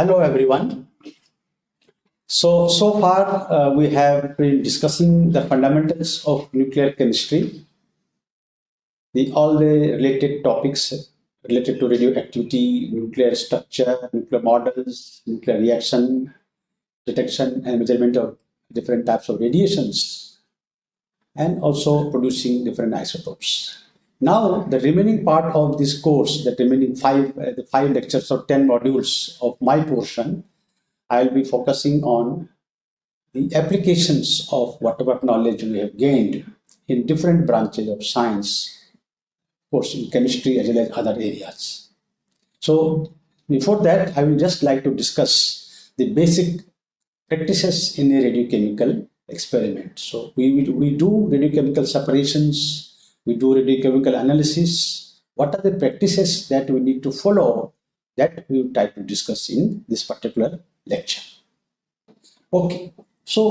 Hello, everyone. So, so far uh, we have been discussing the fundamentals of nuclear chemistry, the all the related topics related to radioactivity, nuclear structure, nuclear models, nuclear reaction, detection and measurement of different types of radiations, and also producing different isotopes. Now, the remaining part of this course, the remaining five, uh, the five lectures or 10 modules of my portion, I'll be focusing on the applications of whatever knowledge we have gained in different branches of science, of course, in chemistry as well as other areas. So, before that, I will just like to discuss the basic practices in a radiochemical experiment. So, we, we do radiochemical separations, we do radiochemical analysis. What are the practices that we need to follow that we will try to discuss in this particular lecture. Okay, so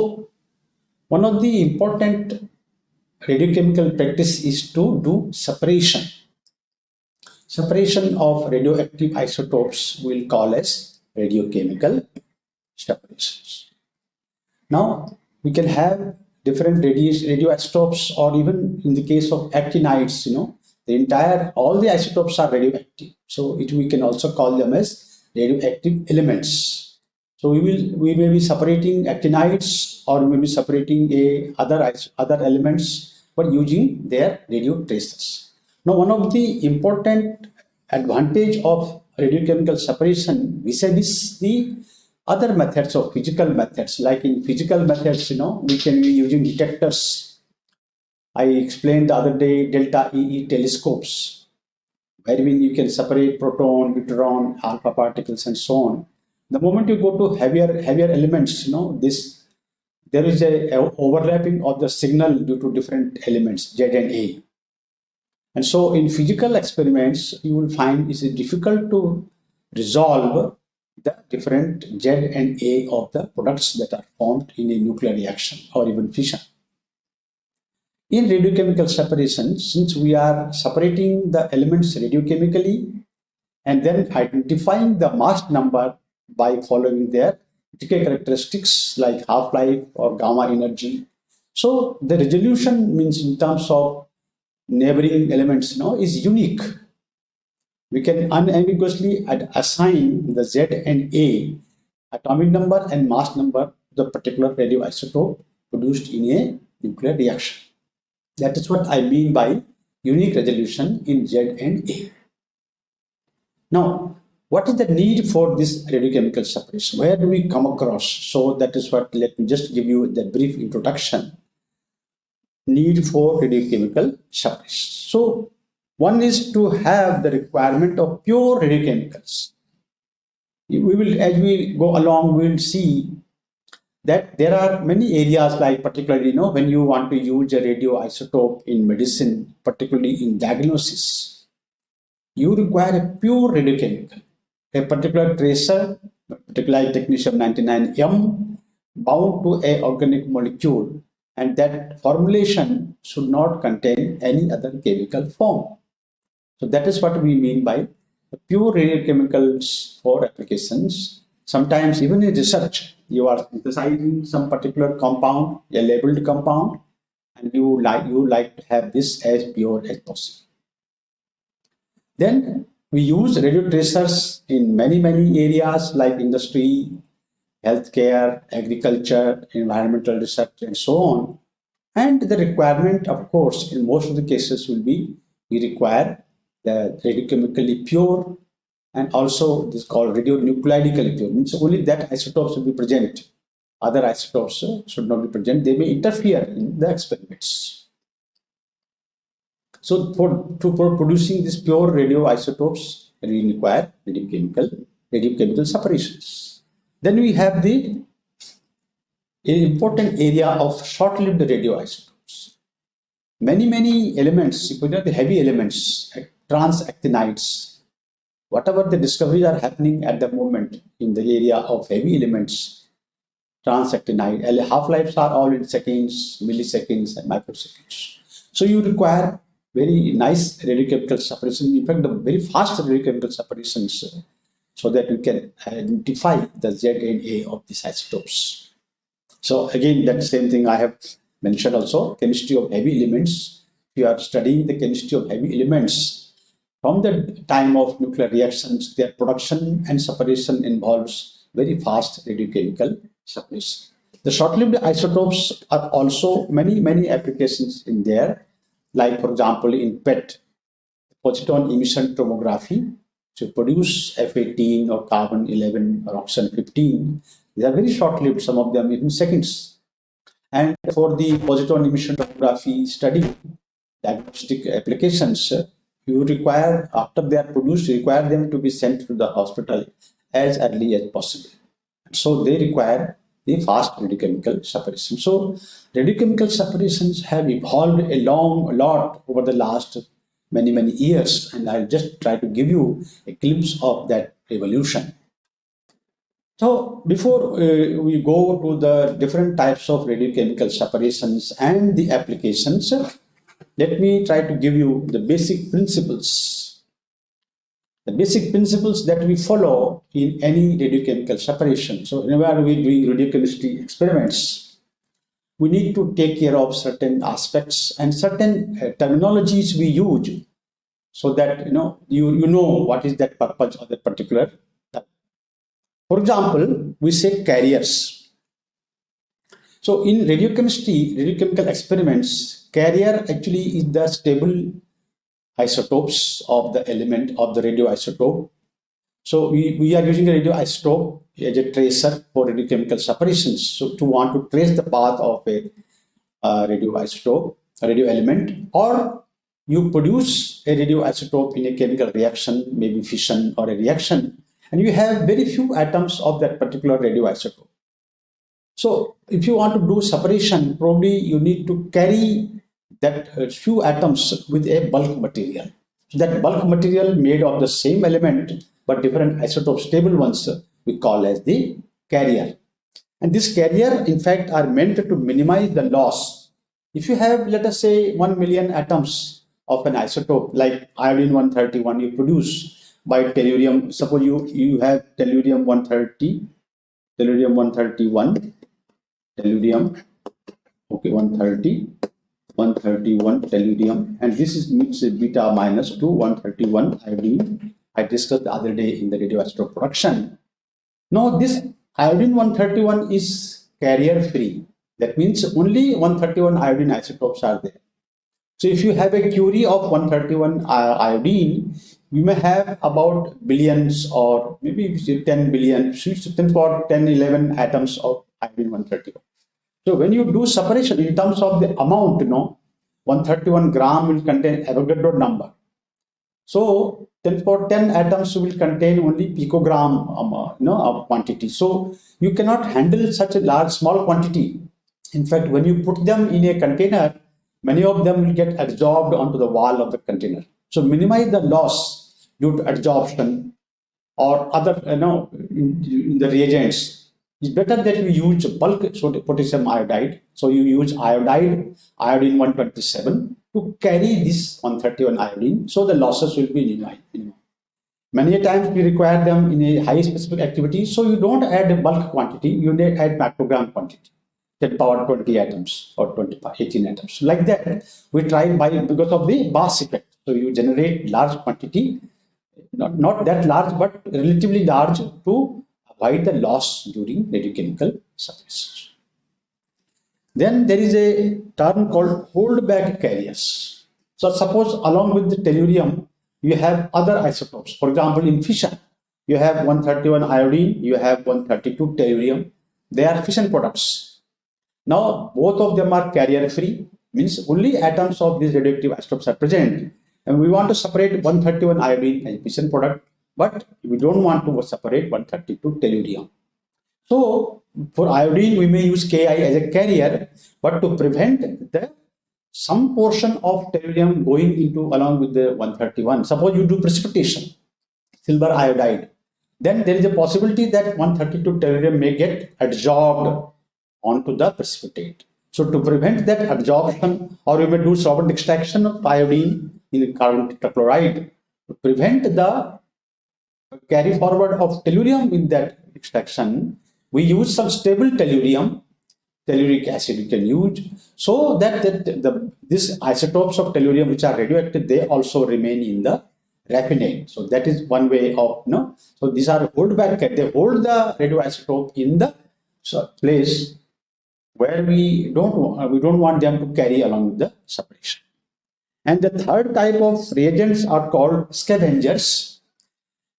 one of the important radiochemical practice is to do separation. Separation of radioactive isotopes we'll call as radiochemical separations. Now, we can have different radioisotopes or even in the case of actinides, you know, the entire, all the isotopes are radioactive. So it, we can also call them as radioactive elements. So we will, we may be separating actinides or maybe separating a other, other elements, but using their radio tracers. Now, one of the important advantage of radiochemical separation vis-a-vis the other methods of physical methods like in physical methods you know we can be using detectors. I explained the other day delta ee telescopes wherein you can separate proton neutron alpha particles and so on. The moment you go to heavier heavier elements you know this there is a, a overlapping of the signal due to different elements z and a. And so in physical experiments you will find it's difficult to resolve the different Z and A of the products that are formed in a nuclear reaction or even fission. In radiochemical separation, since we are separating the elements radiochemically and then identifying the mass number by following their decay characteristics like half-life or gamma energy. So the resolution means in terms of neighboring elements you know, is unique we can unambiguously assign the Z and A atomic number and mass number to the particular radioisotope produced in a nuclear reaction. That is what I mean by unique resolution in Z and A. Now, what is the need for this radiochemical separation? Where do we come across? So that is what, let me just give you the brief introduction. Need for radiochemical separation. So one is to have the requirement of pure radiochemicals. We will, as we go along, we will see that there are many areas like particularly, you know, when you want to use a radioisotope in medicine, particularly in diagnosis, you require a pure radiochemical, a particular tracer, particularly technetium-99m, bound to a organic molecule, and that formulation should not contain any other chemical form. So that is what we mean by pure radiochemicals for applications. Sometimes even in research, you are synthesizing some particular compound, a labeled compound, and you like you like to have this as pure as possible. Then we use radio tracers in many many areas like industry, healthcare, agriculture, environmental research, and so on. And the requirement, of course, in most of the cases will be we require the radiochemically pure and also this called radionuclidically pure. Means only that isotopes will be present. Other isotopes uh, should not be present. They may interfere in the experiments. So for, to, for producing these pure radioisotopes we require radiochemical radiochemical separations. Then we have the important area of short-lived radioisotopes. Many many elements the heavy elements transactinides. Whatever the discoveries are happening at the moment in the area of heavy elements, transactinide, half-lives are all in seconds, milliseconds, and microseconds. So you require very nice radiochemical separation. In fact, the very fast radiochemical separations uh, so that we can identify the Z and A of these isotopes. So again, that same thing I have mentioned also, chemistry of heavy elements. If you are studying the chemistry of heavy elements, from the time of nuclear reactions, their production and separation involves very fast radiochemical separation. The short-lived isotopes are also many, many applications in there, like for example, in PET, positron emission tomography, to produce F18 or carbon 11 or oxygen 15. They are very short-lived, some of them even seconds. And for the positron emission tomography study, diagnostic applications, you require, after they are produced, require them to be sent to the hospital as early as possible. So they require the fast radiochemical separation. So radiochemical separations have evolved a long, a lot over the last many, many years. And I'll just try to give you a glimpse of that evolution. So before uh, we go to the different types of radiochemical separations and the applications, let me try to give you the basic principles. The basic principles that we follow in any radiochemical separation. So whenever we're doing radiochemistry experiments, we need to take care of certain aspects and certain uh, terminologies we use so that you know you, you know what is that purpose of that particular for example we say carriers so in radiochemistry radiochemical experiments carrier actually is the stable isotopes of the element of the radioisotope. So we, we are using a radioisotope as a tracer for radiochemical separations. So to want to trace the path of a radioisotope, a radio element, or you produce a radioisotope in a chemical reaction, maybe fission or a reaction, and you have very few atoms of that particular radioisotope. So if you want to do separation, probably you need to carry that few atoms with a bulk material. That bulk material made of the same element but different isotope stable ones we call as the carrier. And this carrier in fact are meant to minimize the loss. If you have let us say 1 million atoms of an isotope like iodine 131 you produce by tellurium, suppose you, you have tellurium 130, tellurium 131, tellurium okay 130 131 tellurium and this is means beta minus to 131 iodine I discussed the other day in the radioisotope production. Now this iodine 131 is carrier free. That means only 131 iodine isotopes are there. So if you have a curie of 131 iodine, you may have about billions or maybe 10 billion, 10 for 10, 11 atoms of iodine 131. So when you do separation in terms of the amount, you know, 131 gram will contain Avogadro number. So 10 for 10 atoms will contain only picogram um, uh, you know, of quantity. So you cannot handle such a large, small quantity. In fact, when you put them in a container, many of them will get absorbed onto the wall of the container. So minimize the loss due to adsorption or other, you know, in, in the reagents it's better that you use bulk potassium iodide. So you use iodide, iodine 127 to carry this 131 iodine. So the losses will be minimum. Many times we require them in a high specific activity. So you don't add bulk quantity, you add microgram quantity. 10 power 20 atoms or 20, 18 atoms. Like that, we try by because of the Bass effect. So you generate large quantity, not, not that large, but relatively large to avoid the loss during radiochemical separation. Then there is a term called holdback carriers. So suppose along with the tellurium, you have other isotopes. For example, in fission, you have 131 iodine, you have 132 tellurium. They are fission products. Now, both of them are carrier free, means only atoms of these radioactive isotopes are present. And we want to separate 131 iodine as fission product but we don't want to separate 132 tellurium. So for iodine, we may use KI as a carrier, but to prevent the some portion of tellurium going into along with the 131. Suppose you do precipitation, silver iodide, then there is a possibility that 132 tellurium may get adsorbed onto the precipitate. So to prevent that adsorption, or you may do solvent extraction of iodine in carbon tetrachloride to prevent the carry forward of tellurium in that extraction, we use some stable tellurium, telluric acid we can use, so that, that the, these isotopes of tellurium which are radioactive, they also remain in the raffinate. So that is one way of, you know, so these are hold back, they hold the radioisotope in the place where we don't, we don't want them to carry along with the separation. And the third type of reagents are called scavengers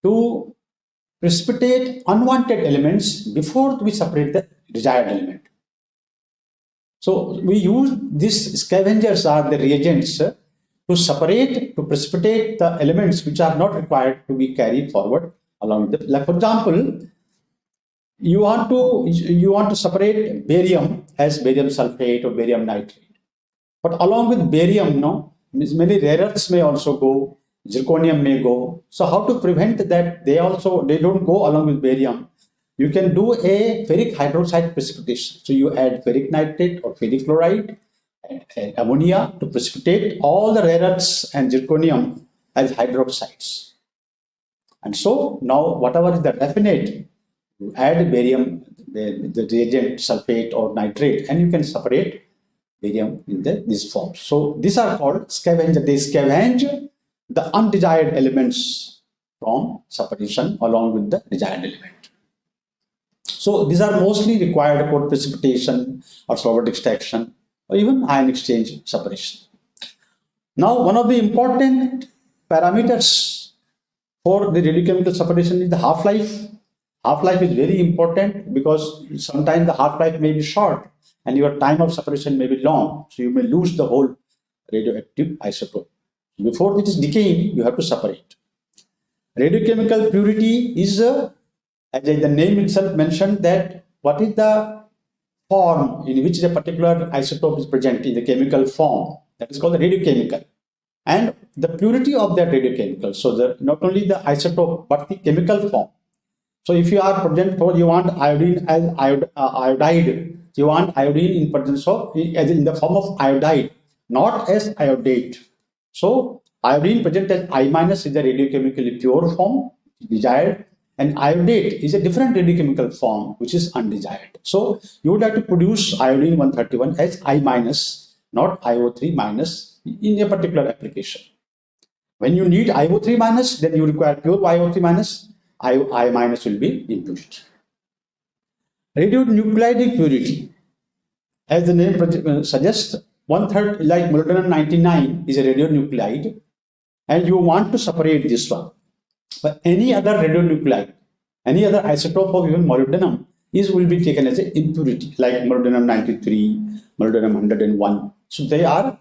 to precipitate unwanted elements before we separate the desired element. So we use these scavengers are the reagents uh, to separate, to precipitate the elements which are not required to be carried forward along the, like for example, you want to you want to separate barium as barium sulfate or barium nitrate. But along with barium, no, many rare earths may also go, zirconium may go. So how to prevent that they also, they don't go along with barium? You can do a ferric hydroxide precipitation. So you add ferric nitrate or ferric chloride and, and ammonia to precipitate all the rare earths and zirconium as hydroxides. And so now whatever is the raffinate, you add barium, the, the reagent sulfate or nitrate, and you can separate barium in the, this form. So these are called scavenger. They scavenge the undesired elements from separation along with the desired element. So these are mostly required for precipitation or solvent extraction or even ion exchange separation. Now one of the important parameters for the radiochemical separation is the half-life. Half-life is very important because sometimes the half-life may be short and your time of separation may be long. So you may lose the whole radioactive isotope. Before it is decaying, you have to separate. Radiochemical purity is, uh, as the name itself mentioned, that what is the form in which the particular isotope is present in the chemical form. That is called the radiochemical. And the purity of that radiochemical. So the, not only the isotope, but the chemical form. So if you are present for you want iodine as iod, uh, iodide you want iodine in presence of as in the form of iodide, not as iodate. So iodine present as I minus is the radiochemically pure form desired and iodate is a different radiochemical form which is undesired. So you would have to produce iodine 131 as I minus, not IO3 minus in a particular application. When you need IO3 minus, then you require pure IO3 minus, I, I minus will be included. Radionuclide purity, as the name suggests, one third like molybdenum 99 is a radionuclide, and you want to separate this one. But any other radionuclide, any other isotope of even molybdenum is will be taken as an impurity, like molybdenum 93, molybdenum 101. So they are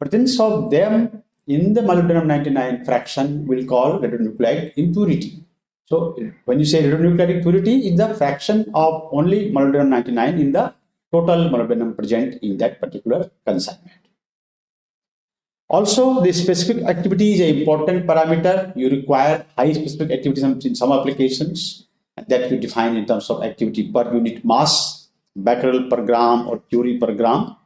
presence of them in the molybdenum 99 fraction will call radionuclide impurity. So when you say radionuclide purity, is the fraction of only molybdenum 99 in the total molybdenum present in that particular consignment. Also, the specific activity is an important parameter. You require high specific activity in some applications that you define in terms of activity per unit mass, becquerel per gram or curie per gram.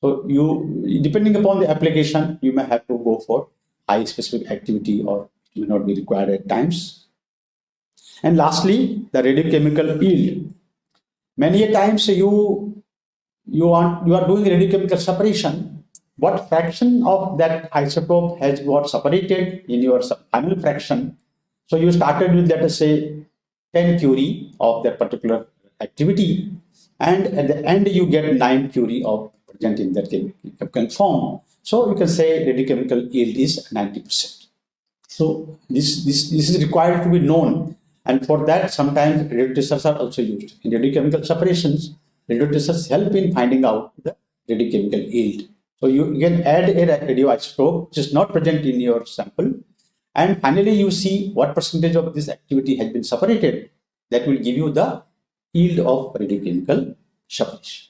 So you, depending upon the application, you may have to go for high specific activity or may not be required at times. And lastly, the radiochemical yield. Many a times you you are you are doing radiochemical separation. What fraction of that isotope has got separated in your final fraction? So you started with let us say 10 curie of that particular activity, and at the end you get 9 curie of present in that chemical form. So you can say radiochemical yield is 90%. So this, this, this is required to be known and for that, sometimes radiotracers are also used. In radiochemical separations, radiotracers help in finding out the radiochemical yield. So you can add a radioisotope which is not present in your sample. And finally, you see what percentage of this activity has been separated. That will give you the yield of radiochemical separation.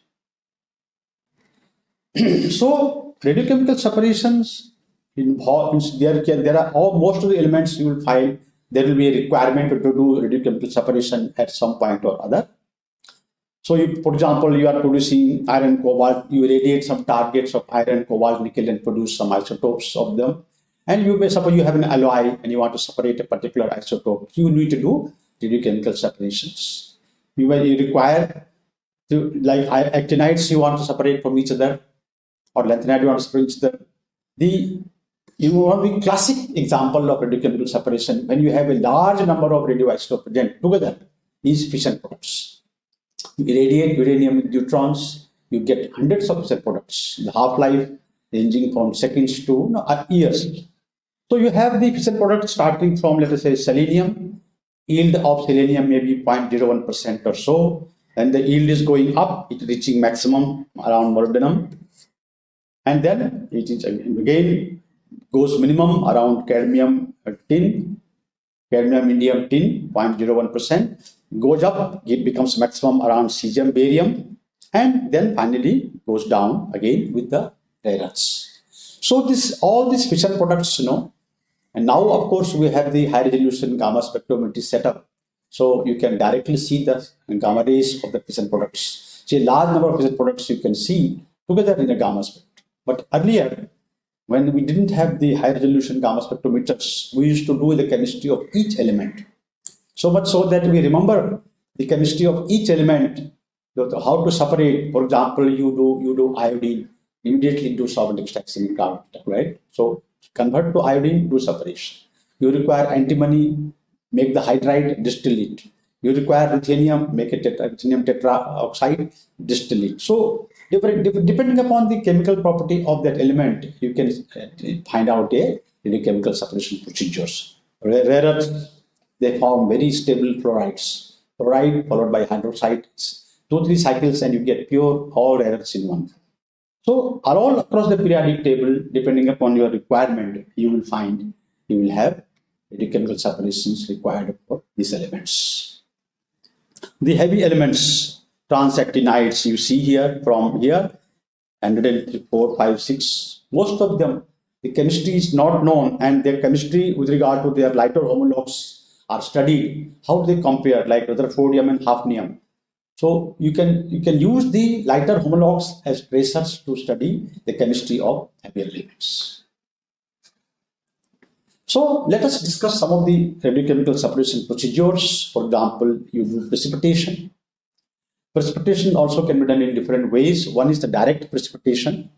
so radiochemical separations involve there, there are all most of the elements you will find there will be a requirement to do radiochemical separation at some point or other. So, you, for example, you are producing iron, cobalt, you radiate some targets of iron, cobalt, nickel, and produce some isotopes of them. And you may suppose you have an alloy and you want to separate a particular isotope. You need to do radiochemical separations. You may require to like actinides you want to separate from each other or lanthanide you want to separate each other. The you want the classic example of radiochemical separation when you have a large number of radioisotopes present together is fission products. You irradiate uranium with neutrons, you get hundreds of fission products. The half-life ranging from seconds to uh, years. So you have the fission product starting from, let us say, selenium. Yield of selenium may be 0.01% or so. And the yield is going up, it reaching maximum around molybdenum. And then it is again goes minimum around cadmium uh, tin, cadmium indium tin 0.01%, goes up, it becomes maximum around cesium barium, and then finally goes down again with the rare earths. So this all these fission products, you know, and now of course we have the high resolution gamma spectrometry setup. So you can directly see the gamma rays of the fission products. So a large number of fission products you can see together in a gamma spectrum. But earlier, when we didn't have the high resolution gamma spectrometers, we used to do the chemistry of each element. So much so that we remember the chemistry of each element, how to separate. For example, you do you do iodine, immediately do solvent extraction in carbon, right? So convert to iodine, do separation. You require antimony, make the hydride, distill it. You require ruthenium, make a tetra, ruthenium tetraoxide, distill it. So depending upon the chemical property of that element, you can uh, find out a chemical separation procedures. Rare earths, they form very stable fluorides. Fluoride followed by hydroxides. Two, three cycles and you get pure all earths in one. So all across the periodic table, depending upon your requirement, you will find you will have chemical separations required for these elements. The heavy elements, transactinides, you see here from here, 104, 5, 6, most of them, the chemistry is not known and their chemistry with regard to their lighter homologs are studied. How do they compare like rutherfordium and hafnium? So you can you can use the lighter homologs as tracers to study the chemistry of heavier elements. So let us discuss some of the radiochemical separation procedures. For example, you do precipitation. Precipitation also can be done in different ways. One is the direct precipitation.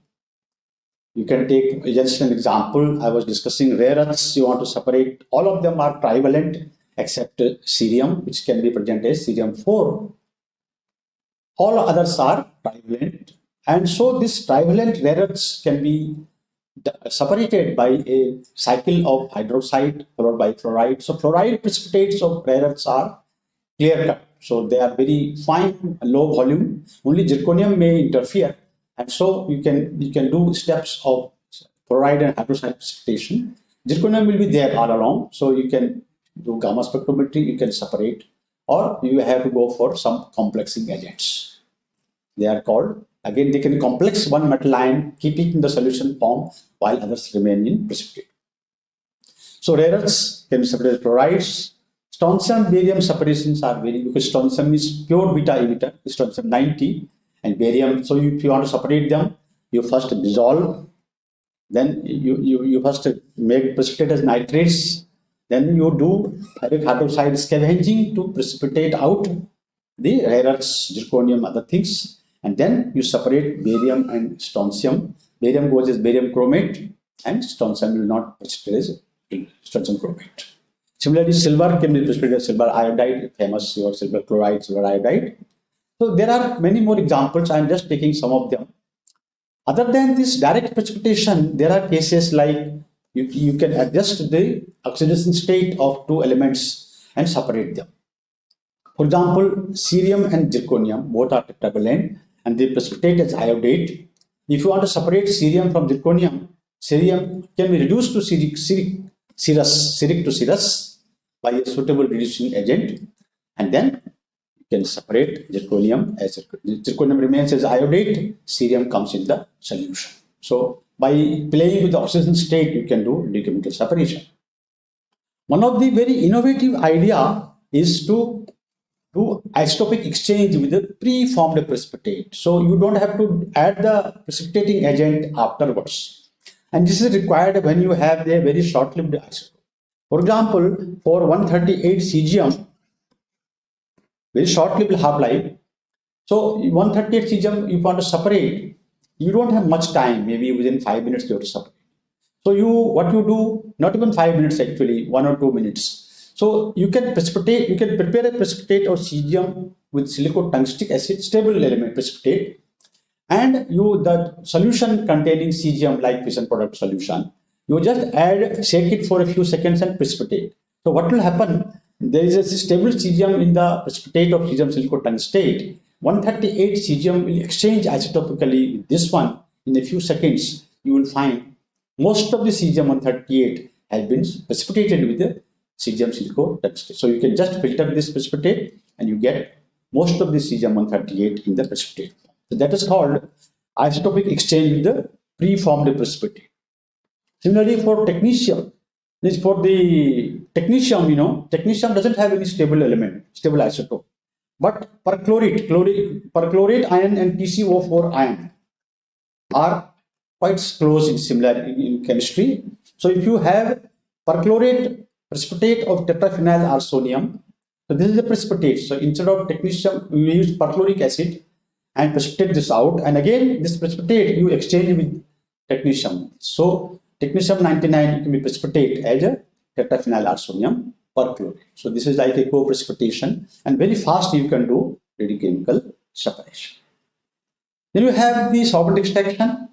You can take just an example. I was discussing rare earths. You want to separate. All of them are trivalent except cerium, which can be present as cerium 4. All others are trivalent. And so this trivalent rare earths can be separated by a cycle of hydroxide followed by fluoride. So fluoride precipitates of rare earths are clear cut. So they are very fine, low volume. Only zirconium may interfere. And so you can you can do steps of fluoride and hydroxide precipitation. Zirconium will be there all along. So you can do gamma spectrometry, you can separate, or you have to go for some complexing agents. They are called Again, they can complex one metal ion, keep it in the solution form while others remain in precipitate. So rare earths can be separated chlorides. Strontium barium separations are very because strontium is pure beta emitter, strontium 90 and barium. So if you want to separate them, you first dissolve, then you, you, you first make precipitate as nitrates, then you do ferric hydroxide scavenging to precipitate out the rare earths, zirconium, other things and then you separate barium and strontium. Barium goes as barium chromate and strontium will not precipitate as strontium chromate. Similarly, silver can be precipitated as silver iodide, famous your silver chloride, silver iodide. So there are many more examples. I am just taking some of them. Other than this direct precipitation, there are cases like you, you can adjust the oxidation state of two elements and separate them. For example, cerium and zirconium both are tetravalent and they precipitate as iodate. If you want to separate cerium from zirconium, cerium can be reduced to ceric, ceric, cerous, ceric to cerous by a suitable reducing agent and then you can separate zirconium as zirconium remains as iodate, cerium comes in the solution. So by playing with the oxidation state, you can do radiochemical separation. One of the very innovative idea is to do isotopic exchange with the pre-formed precipitate. So you don't have to add the precipitating agent afterwards. And this is required when you have a very short-lived isotope. For example, for 138 cesium, very short-lived half-life. So 138 cesium, you want to separate, you don't have much time, maybe within five minutes you have to separate. So you, what you do, not even five minutes actually, one or two minutes. So you can precipitate, you can prepare a precipitate of cesium with silicotungstic acid, stable element precipitate, and you the solution containing cesium like fission product solution, you just add, shake it for a few seconds and precipitate. So what will happen? There is a stable cesium in the precipitate of cesium silicotungstate. 138 cesium will exchange isotopically with this one in a few seconds. You will find most of the cesium 138 has been precipitated with the cesium silicotungstate. So you can just filter this precipitate and you get most of the cesium 138 in the precipitate. So that is called isotopic exchange with the preformed precipitate. Similarly for technetium, this for the technetium, you know, technetium doesn't have any stable element, stable isotope. But perchlorate, chlorate, perchlorate ion and TCO4 ion are quite close in similar in, in chemistry. So if you have perchlorate precipitate of tetraphenyl arsonium, so this is the precipitate. So instead of technetium, we use perchloric acid and precipitate this out. And again, this precipitate you exchange with technetium. So technetium 99 can be precipitate as a tetraphenyl arsonium perchlorate. So this is like a co-precipitation and very fast you can do radiochemical separation. Then you have the solvent extraction.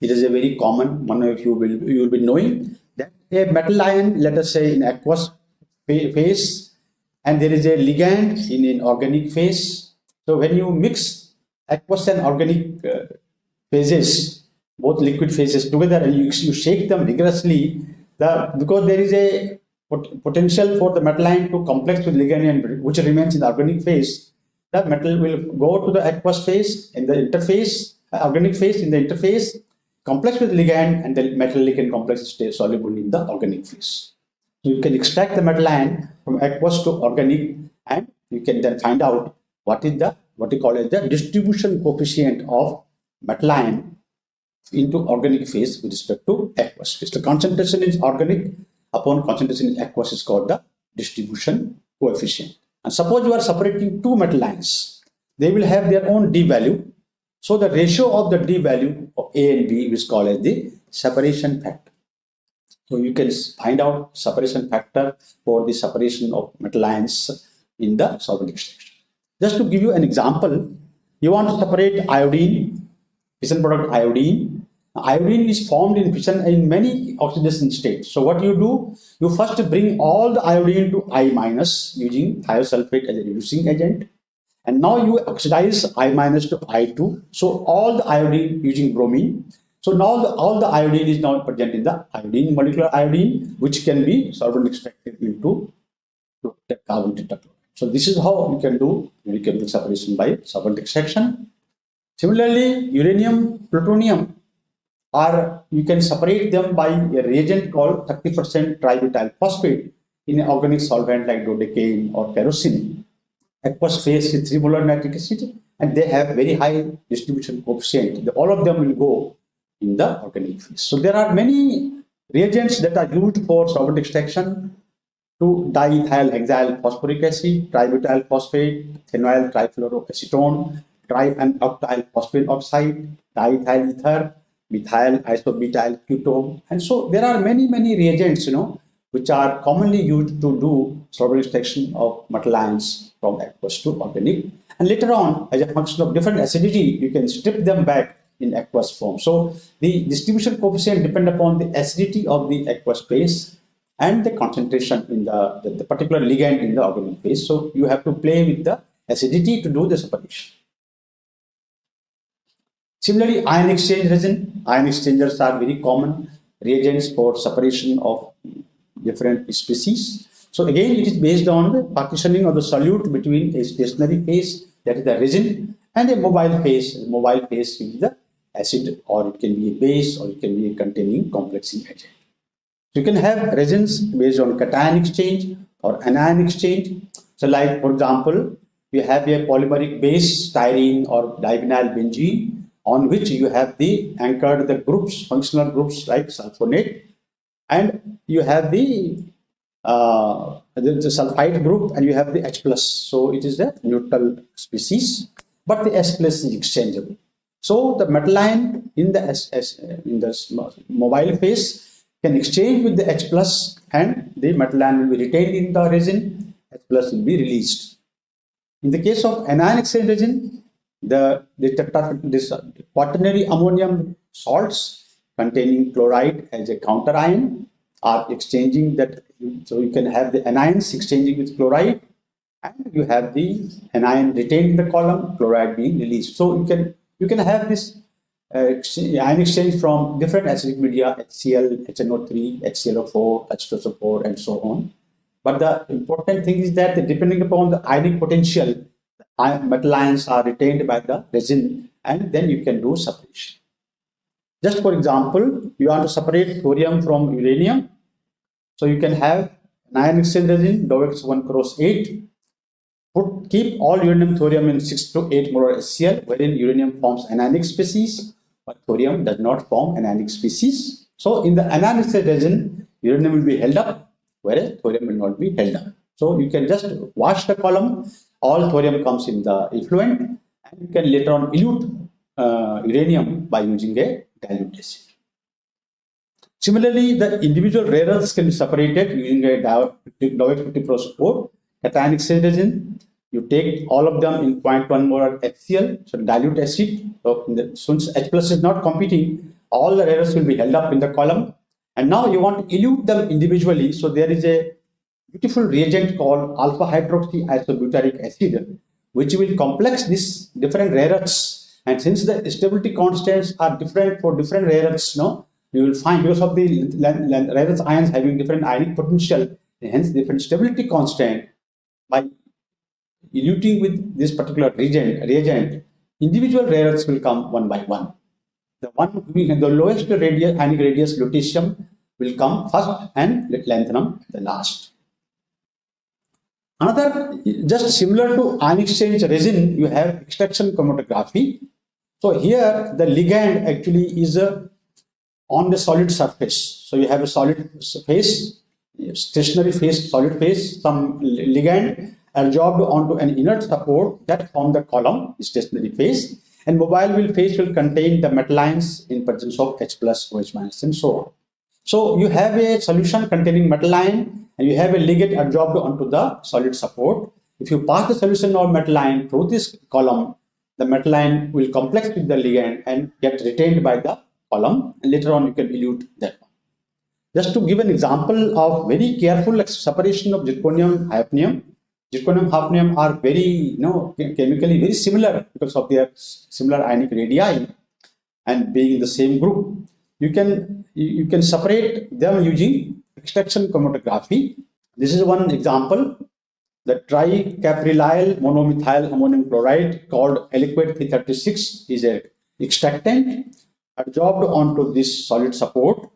It is a very common one of you will you will be knowing that a metal ion, let us say in aqueous phase, and there is a ligand in an organic phase. So when you mix aqueous and organic uh, phases, both liquid phases together, and you, you shake them vigorously, the because there is a pot potential for the metal ion to complex with ligand and which remains in the organic phase, the metal will go to the aqueous phase in the interface, uh, organic phase in the interface, complex with ligand and the metal ligand complex stays soluble in the organic phase. So you can extract the metal ion from aqueous to organic and you can then find out what is the what we call as the distribution coefficient of metal ion into organic phase with respect to aqueous phase. The concentration is organic upon concentration in aqueous is called the distribution coefficient. And suppose you are separating two metal ions, they will have their own d value so the ratio of the D value of A and B is called as the separation factor. So you can find out separation factor for the separation of metal ions in the solvent extraction. Just to give you an example, you want to separate iodine, fission product iodine. Iodine is formed in fission in many oxidation states. So what you do, you first bring all the iodine to I minus using thiosulfate as a reducing agent. And now you oxidize I minus to I2. So all the iodine using bromine. So now the, all the iodine is now present in the iodine, molecular iodine, which can be solvent extracted into carbon tetrachloride. So this is how you can do chemical separation by solvent extraction. Similarly, uranium, plutonium, or you can separate them by a reagent called 30% tributyl phosphate in an organic solvent like dodecane or kerosene aqueous phase with 3 molar nitric acid and they have very high distribution coefficient. All of them will go in the organic phase. So there are many reagents that are used for solvent extraction to diethyl hexyl phosphoric acid, tributyl phosphate, phenyl trifluoroacetone, tri and octyl phosphate oxide, diethyl ether, methyl isobutyl ketone. And so there are many, many reagents, you know, which are commonly used to do solvent extraction of metal ions from aqueous to organic. And later on, as a function of different acidity, you can strip them back in aqueous form. So the distribution coefficient depend upon the acidity of the aqueous phase and the concentration in the, the, the particular ligand in the organic phase. So you have to play with the acidity to do the separation. Similarly, ion exchange resin, ion exchangers are very common reagents for separation of different species. So again, it is based on the partitioning of the solute between a stationary phase, that is the resin, and a mobile phase. Mobile phase is the acid, or it can be a base, or it can be a containing complexing agent. So you can have resins based on cation exchange or anion exchange. So like, for example, you have a polymeric base, styrene or divinyl benzene, on which you have the anchored the groups, functional groups like sulfonate, and you have the uh, the, the sulfide group and you have the H plus. So it is a neutral species, but the S plus is exchangeable. So the metal ion in the S, S in the mobile phase can exchange with the H plus and the metal ion will be retained in the resin, H plus will be released. In the case of anion exchange resin, the, the this quaternary ammonium salts containing chloride as a counter ion are exchanging that so you can have the anions exchanging with chloride and you have the anion retained in the column chloride being released. So you can you can have this uh, ion exchange from different acidic media HCl, HNO3, HClO4, H2SO4 and so on. But the important thing is that depending upon the ionic potential metal ions are retained by the resin and then you can do separation just for example you want to separate thorium from uranium so you can have ion exchange resin, Dowex 1 cross 8. Put, keep all uranium thorium in 6 to 8 molar HCl, wherein uranium forms anionic species, but thorium does not form anionic species. So in the anionic resin, uranium will be held up, whereas thorium will not be held up. So you can just wash the column, all thorium comes in the effluent, and you can later on elute uh, uranium by using a dilute acid. Similarly, the individual rare earths can be separated using a Dowex 50 Pro support, cationic resin. You take all of them in 0.1 molar HCl, so dilute acid. So the, since H plus is not competing, all the rare earths will be held up in the column. And now you want to elute them individually. So there is a beautiful reagent called alpha hydroxy isobutyric acid, which will complex these different rare earths. And since the stability constants are different for different rare earths, no, you will find because of the rare earth ions having different ionic potential, hence different stability constant, by eluting with this particular reagent, reagent individual rare earths will come one by one. The one the lowest radius, ionic radius lutetium will come first and lanthanum the last. Another, just similar to ion exchange resin, you have extraction chromatography. So here the ligand actually is a on the solid surface. So you have a solid phase, stationary phase, solid phase, some ligand adsorbed onto an inert support that form the column, stationary phase, and mobile will phase will contain the metal ions in presence of H plus, OH minus, and so on. So you have a solution containing metal ion and you have a ligand adsorbed onto the solid support. If you pass the solution of metal ion through this column, the metal ion will complex with the ligand and get retained by the column and later on you can elute that one. Just to give an example of very careful separation of zirconium hafnium. Zirconium hafnium are very, you know, chemically very similar because of their similar ionic radii and being in the same group. You can you can separate them using extraction chromatography. This is one example. The tricaprylyl monomethyl ammonium chloride called Aliquat 336 is a extractant adsorbed onto this solid support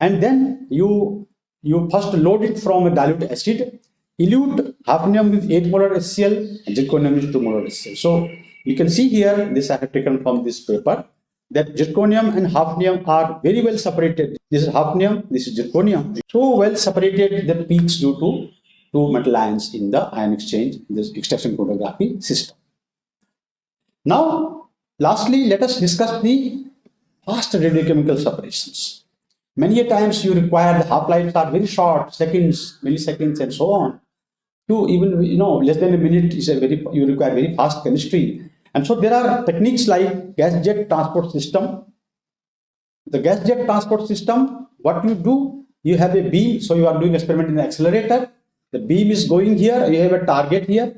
and then you you first load it from a dilute acid elute hafnium with 8 molar HCl and zirconium is 2 molar HCl. So you can see here this I have taken from this paper that zirconium and hafnium are very well separated. This is hafnium, this is zirconium. So well separated the peaks due to two metal ions in the ion exchange in this extraction chromatography system. Now lastly let us discuss the fast radiochemical separations. Many a times you require the half-lives are very short, seconds, milliseconds, and so on. To even you know less than a minute is a very you require very fast chemistry. And so there are techniques like gas jet transport system. The gas jet transport system, what you do, you have a beam, so you are doing experiment in the accelerator. The beam is going here, you have a target here.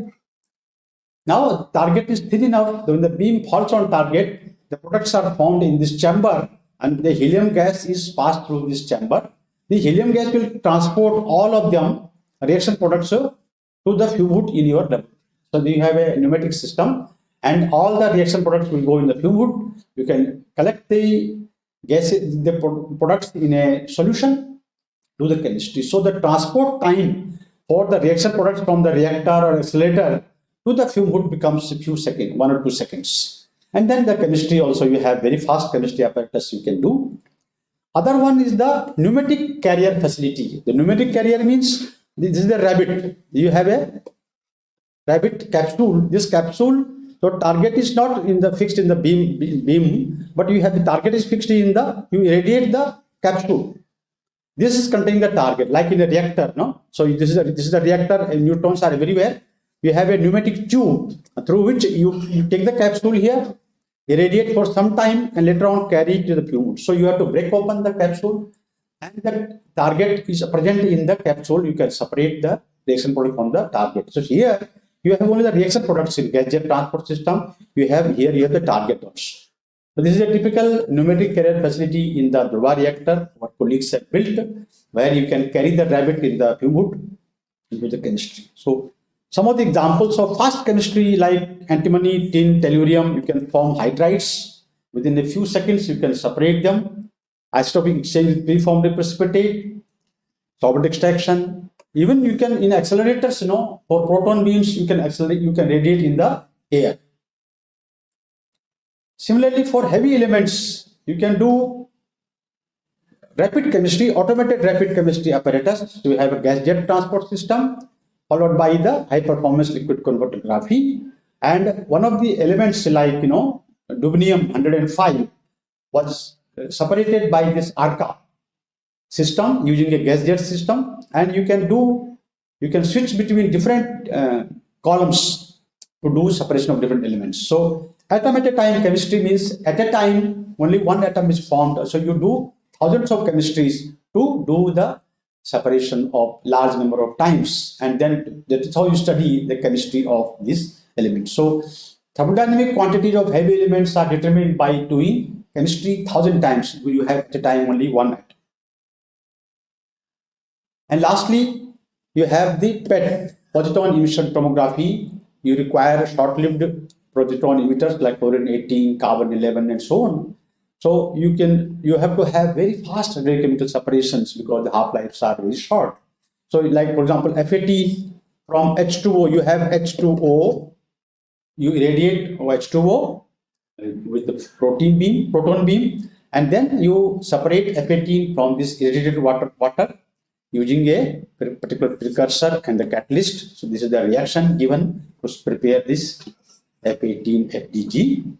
Now target is thin enough, when the beam falls on target, the products are formed in this chamber and the helium gas is passed through this chamber. The helium gas will transport all of them reaction products to the hood in your lab. So you have a pneumatic system and all the reaction products will go in the fume hood. You can collect the gas, the products in a solution to the chemistry. So the transport time for the reaction products from the reactor or accelerator to the fume hood becomes a few seconds, one or two seconds. And then the chemistry also, you have very fast chemistry apparatus you can do. Other one is the pneumatic carrier facility. The pneumatic carrier means this is the rabbit. You have a rabbit capsule. This capsule, so target is not in the fixed in the beam, beam, but you have the target is fixed in the, you irradiate the capsule. This is containing the target, like in a reactor, no? So this is a, this is the reactor, and neutrons are everywhere. You have a pneumatic tube through which you, you take the capsule here, irradiate for some time, and later on carry it to the tube. So you have to break open the capsule, and the target is present in the capsule. You can separate the reaction product from the target. So here you have only the reaction products in gas jet transport system. You have here you have the target also. So this is a typical pneumatic carrier facility in the Dhruva reactor, what colleagues have built, where you can carry the rabbit in the fume hood into the chemistry. So some of the examples of fast chemistry like antimony, tin, tellurium, you can form hydrides. Within a few seconds, you can separate them. Isotopic exchange preformed precipitate, solvent extraction. Even you can, in accelerators, you know, for proton beams, you can accelerate, you can radiate in the air. Similarly, for heavy elements, you can do rapid chemistry, automated rapid chemistry apparatus. So you have a gas jet transport system followed by the high performance liquid chromatography. And one of the elements like, you know, dubnium 105 was uh, separated by this ARCA system using a gas jet system. And you can do, you can switch between different uh, columns to do separation of different elements. So Atom at a time chemistry means at a time only one atom is formed. So you do thousands of chemistries to do the separation of large number of times and then that's how you study the chemistry of this element. So thermodynamic quantities of heavy elements are determined by doing chemistry thousand times you have at a time only one atom. And lastly, you have the PET, positron emission tomography. You require short-lived positron emitters like fluorine 18, carbon 11, and so on. So you can you have to have very fast radiochemical separations because the half lives are very short. So like for example, FAT from H2O, you have H2O, you irradiate H2O with the protein beam, proton beam, and then you separate F18 from this irradiated water water using a particular precursor and the catalyst. So this is the reaction given to prepare this F18 FDG.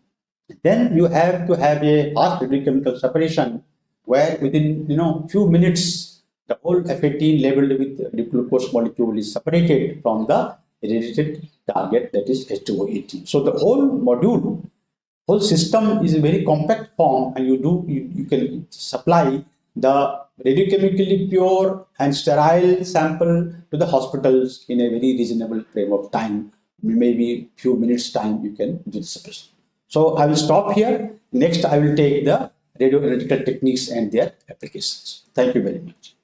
Then you have to have a fast chemical separation where within you know few minutes the whole F18 labeled with glucose molecule is separated from the irradiated target that is H2O18. So the whole module, whole system is a very compact form and you do you, you can supply the radiochemically pure and sterile sample to the hospitals in a very reasonable frame of time maybe few minutes time you can do this. So I will stop here. Next, I will take the radioanalytical techniques and their applications. Thank you very much.